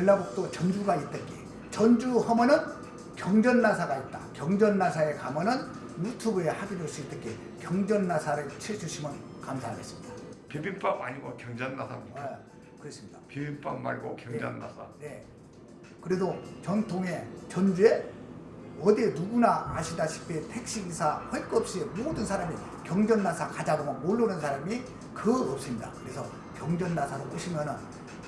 전라북도 전주가 있던 게 전주 하면은 경전나사가 있다. 경전나사에 가면은 유튜브에 하기도 수 있던 게 경전나사를 쳐주시면 감사하겠습니다. 비빔밥 아니고 경전나사입니까? 아, 그렇습니다. 비빔밥 말고 경전나사. 네. 그래도 전통의 전주에 어디 누구나 아시다시피 택시기사 할것 없이 모든 사람이 경전나사 가자고 모르는 사람이 그 없습니다. 그래서 경전나사로 오시면은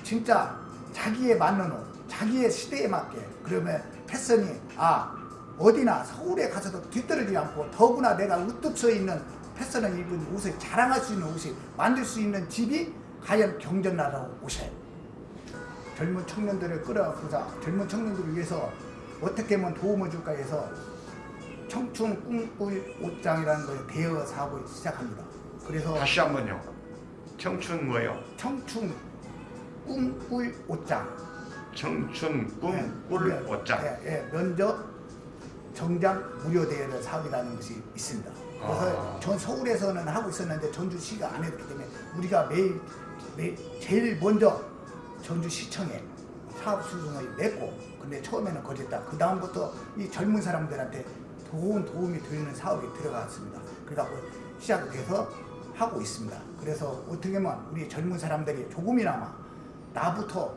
진짜 자기에 맞는 옷, 자기의 시대에 맞게 그러면 패션이 아 어디나 서울에 가서도 뒤떨어지지 않고 더구나 내가 우뚝 서 있는 패션을 입은 옷을 자랑할 수 있는 옷이 만들 수 있는 집이 과연 경전나라로 오셔요. 젊은 청년들을 끌어안고서 젊은 청년들을 위해서 어떻게 하면 도움을 줄까 해서 청춘 꿈꿀 옷장이라는 걸 대여 사업을 시작합니다. 그래서 다시 한번요. 청춘 뭐요? 청춘 꿈꿀 옷장 청춘 네, 꿈꿀 네, 옷장. 예, 예, 면접 정장 무료 대여 사업이라는 것이 있습니다. 그래서 아. 전 서울에서는 하고 있었는데 전주시가 안 했기 때문에 우리가 매일, 매일 제일 먼저 전주시청에 사업 수준을 냈고 근데 처음에는 거짓다. 그 다음부터 이 젊은 사람들한테 좋은 도움이 되는 사업이 들어갔습니다. 그래갖고 시작해서 하고 있습니다. 그래서 어떻게 보면 우리 젊은 사람들이 조금이나마 나부터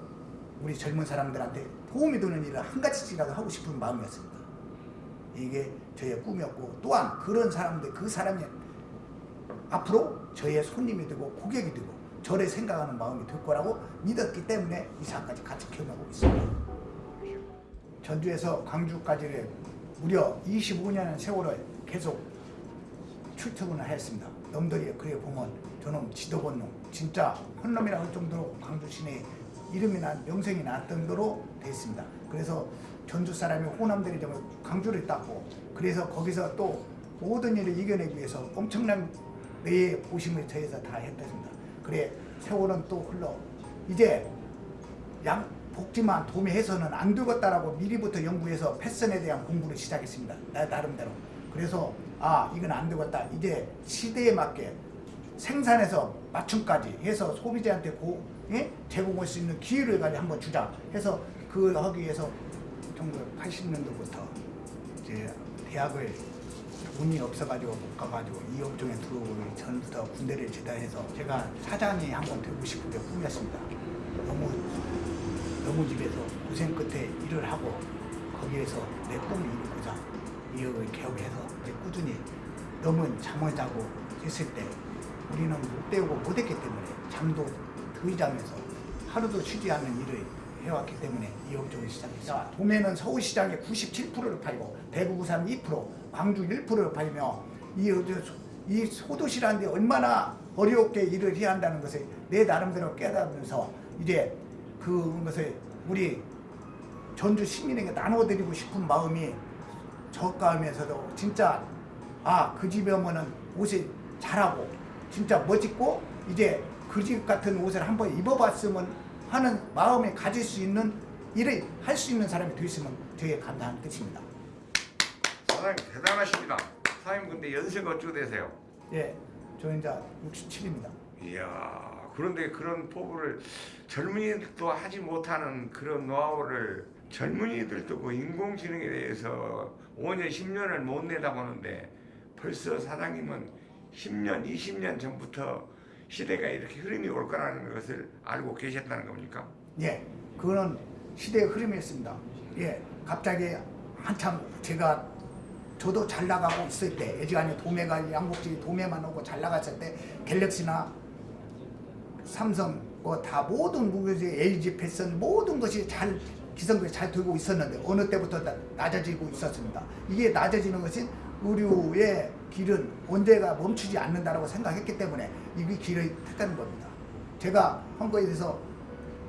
우리 젊은 사람들한테 도움이 되는 일을 한 가지씩이라도 하고 싶은 마음이었습니다. 이게 저의 꿈이었고 또한 그런 사람들 그 사람이 앞으로 저의 손님이 되고 고객이 되고 저를 생각하는 마음이 될 거라고 믿었기 때문에 이 사업까지 같이 기억하고 있습니다. 전주에서 광주까지를 무려 25년의 세월을 계속 출퇴근을 했습니다. 놈들이 그래 보면 저놈 지도본 놈 진짜 헌놈이라 할 정도로 광주 시내에 이름이 난 명성이 날 정도로 돼 있습니다. 그래서 전주 사람이 호남들이 정말 광주를 땄고 그래서 거기서 또 모든 일을 이겨내기 위해서 엄청난 내 보심을 저에서 다 했습니다. 그래 세월은 또 흘러 이제 양 복지만 도매해서는 안 되겠다라고 미리부터 연구해서 패션에 대한 공부를 시작했습니다. 나 나름대로. 그래서 아 이건 안 되겠다. 이제 시대에 맞게 생산해서 맞춤까지 해서 소비자한테 고, 예? 제공할 수 있는 기회를 가지고 한번 주자 해서 그 하기 위해서 1980년도부터 이제 대학을 돈이 없어가지고 못 가가지고 이 업종에 들어오기 전부터 군대를 제대해서 제가 사장이 한번 되고 싶은 게 꿈이었습니다. 너무 너무 집에서 고생 끝에 일을 하고 거기에서 내 꿈을 이루고자 이역을 개혁해서 이제 꾸준히 너무 잠을 자고 있을 때 우리는 못 배우고 못했기 때문에 잠도 덜 자면서 하루도 쉬지 않는 일을 해왔기 때문에 이 업종을 시작했습니다. 도매는 서울시장의 97%를 팔고 대구 부산 2% 광주 1%를 팔며 이, 이 소도시라는 데 얼마나 어렵게 일을 해야 한다는 것을 내 나름대로 깨달으면서 이제 그것을 우리 전주 시민에게 나눠드리고 싶은 마음이 저가하면서도 진짜 아 그 집에 오면은 옷이 잘하고 진짜 멋있고 이제 그집 같은 옷을 한번 입어봤으면 하는 마음에 가질 수 있는 일을 할 수 있는 사람이 되었으면 저의 감사한 뜻입니다. 사장님 대단하십니다. 사장님 근데 연세가 어떻게 되세요? 예, 저는 이제 67입니다. 이야 그런데 그런 포부를 젊은이들도 하지 못하는 그런 노하우를 젊은이들도 그 인공지능에 대해서 5년 10년을 못 내다보는데 벌써 사장님은 10년 20년 전부터 시대가 이렇게 흐름이 올 거라는 것을 알고 계셨다는 겁니까? 예, 그거는 시대의 흐름이었습니다. 예, 갑자기 한참 제가 저도 잘 나가고 있을 때 예지간에 도매가 양복지 도매만 오고 잘 나갔을 때 갤럭시나 삼성 뭐다 모든 무게지 LG 패션 모든 것이 잘 기성들이 잘 되고 있었는데 어느 때부터 나- 낮아지고 있었습니다. 이게 낮아지는 것은 의류의 길은 언제가 멈추지 않는다라고 생각했기 때문에 이 길을 택하는 겁니다. 제가 한 거에 대해서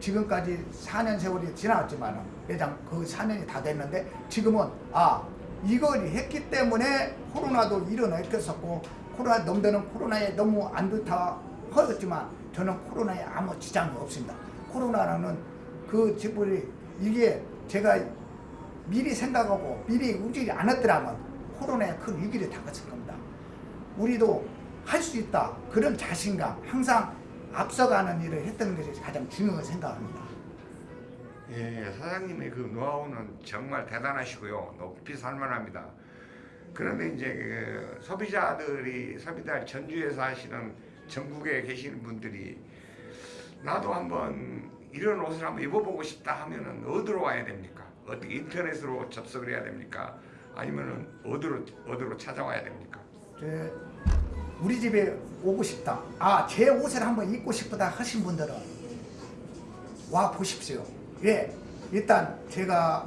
지금까지 4년 세월이 지나갔지만 매장 그 4년이 다 됐는데 지금은 아 이걸 했기 때문에 코로나도 일어났겠었고 코로나 놈들은 코로나에 너무 안 좋다 하였지만 저는 코로나에 아무 지장이 없습니다. 코로나는 그 지불이 이게 제가 미리 생각하고 미리 움직이지 않았더라면 코로나에 큰 위기를 당했을 겁니다. 우리도 할 수 있다 그런 자신감 항상 앞서가는 일을 했던 것이 가장 중요하다고 생각합니다. 예, 사장님의 그 노하우는 정말 대단하시고요. 높이 살만합니다. 그런데 이제 그 소비자들이 소비자 전주에서 하시는 전국에 계시는 분들이 나도 한번 이런 옷을 한번 입어보고 싶다 하면은 어디로 와야 됩니까? 어떻게 인터넷으로 접속을 해야 됩니까? 아니면은 어디로 어디로 찾아와야 됩니까? 제 우리 집에 오고 싶다. 아, 제 옷을 한번 입고 싶다 하신 분들은 와 보십시오. 예, 일단 제가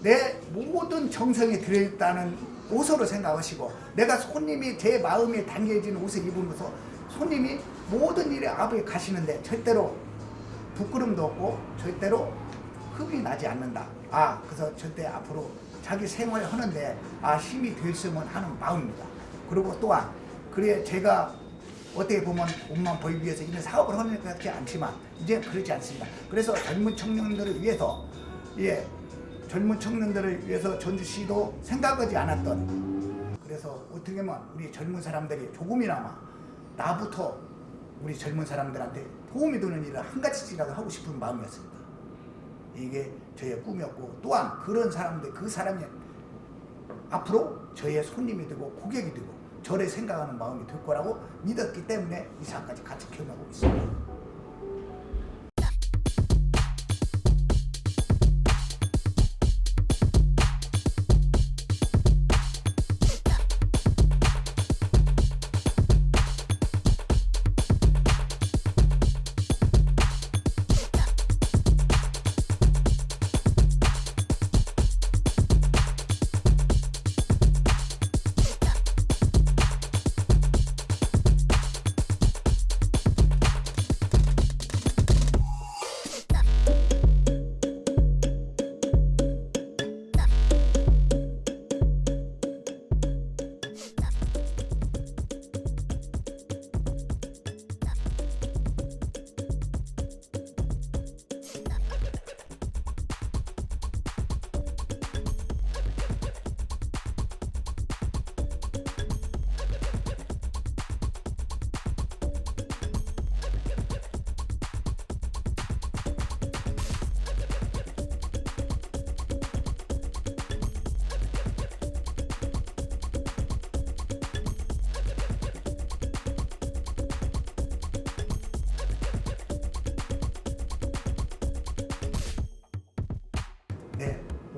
내 모든 정성이 들어있다는 옷으로 생각하시고 내가 손님이 제 마음에 담겨진 옷을 입으면서 손님이 모든 일에 앞에 가시는데 절대로 부끄럼도 없고 절대로 흡이 나지 않는다. 아, 그래서 절대 앞으로 자기 생활을 하는데 아 힘이 됐으면 하는 마음입니다. 그리고 또한 그래 제가 어떻게 보면 옷만 보이기 위해서 이런 사업을 하는 것 같지 않지만 이제 그러지 않습니다. 그래서 젊은 청년들을 위해서 예 젊은 청년들을 위해서 전주시도 생각하지 않았던 그래서 어떻게 보면 우리 젊은 사람들이 조금이나마 나부터 우리 젊은 사람들한테 도움이 되는 일을 한 가지씩이라도 하고 싶은 마음이었습니다. 이게 저의 꿈이었고 또한 그런 사람들 그 사람이 앞으로 저의 손님이 되고 고객이 되고 저를 생각하는 마음이 될 거라고 믿었기 때문에 이 사업까지 같이 경험하고 있습니다.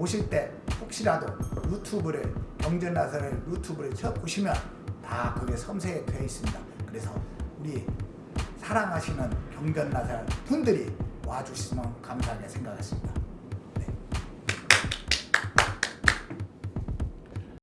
오실 때 혹시라도 유튜브를 경전나사를 유튜브를 쳐 보시면 다 그게 섬세에 되어 있습니다. 그래서 우리 사랑하시는 경전나사 분들이 와주시면 감사하게 생각했습니다.